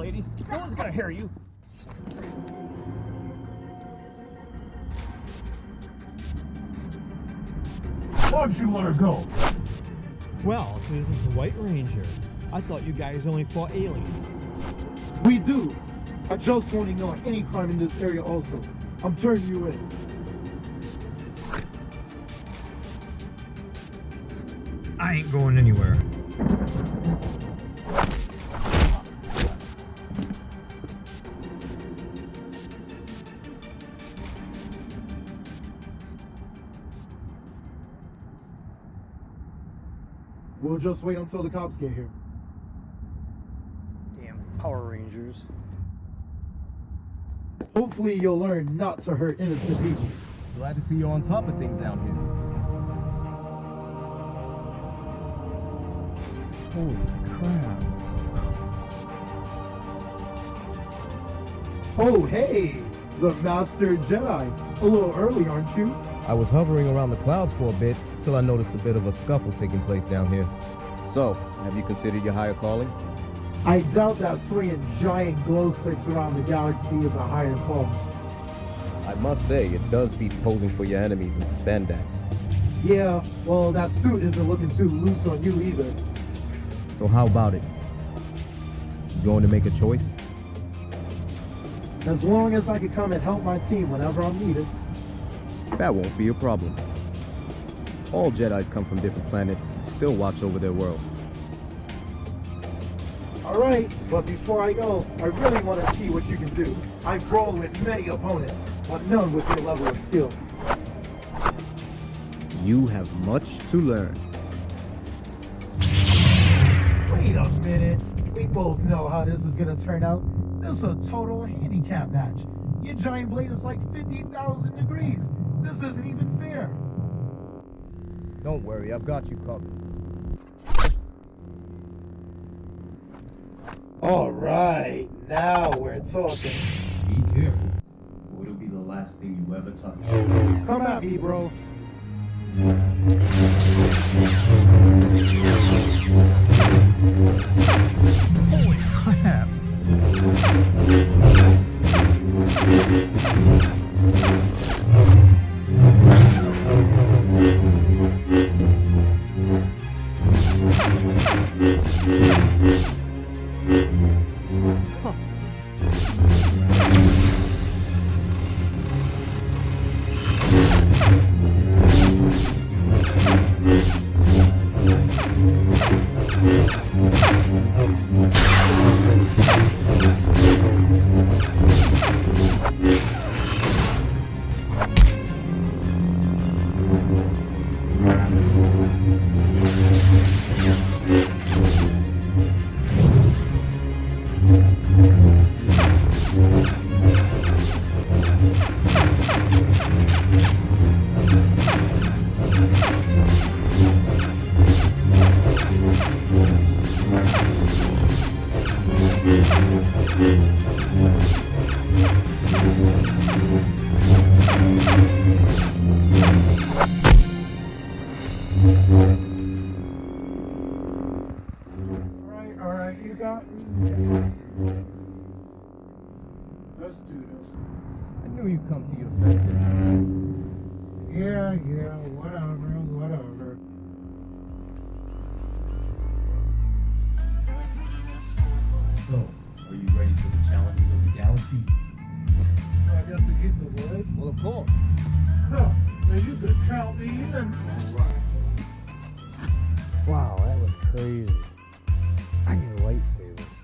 lady. No one's gonna hear you. Why'd you let her go? Well, this is the White Ranger. I thought you guys only fought aliens. We do. I just want to know any crime in this area also. I'm turning you in. I ain't going anywhere. We'll just wait until the cops get here. Damn Power Rangers. Hopefully you'll learn not to hurt innocent people. Glad to see you on top of things down here. Holy crap. Oh, hey! The Master Jedi. A little early, aren't you? I was hovering around the clouds for a bit till I noticed a bit of a scuffle taking place down here. So, have you considered your higher calling? I doubt that swinging giant glow sticks around the galaxy is a higher calling. I must say, it does beat posing for your enemies in spandex. Yeah, well, that suit isn't looking too loose on you either. So how about it? You going to make a choice? As long as I can come and help my team whenever I'm needed. That won't be a problem. All Jedis come from different planets and still watch over their worlds. Alright, but before I go, I really want to see what you can do. I've rolled with many opponents, but none with your level of skill. You have much to learn. Wait a minute. We both know how this is gonna turn out. This is a total handicap match. Your giant blade is like 50,000 degrees. This isn't even fair. Don't worry, I've got you covered. Alright, now we're talking. Be careful, or it'll be the last thing you ever touch. Oh, come at me, bro. Alright, alright, you got me. Let's do this. I knew you'd come to your senses. Yeah, yeah, whatever, whatever. So, are you ready for the challenges of the galaxy? So I got to keep the wood? Well, of course. Huh, then you could count me in. Wow, that was crazy. Need a lightsaber.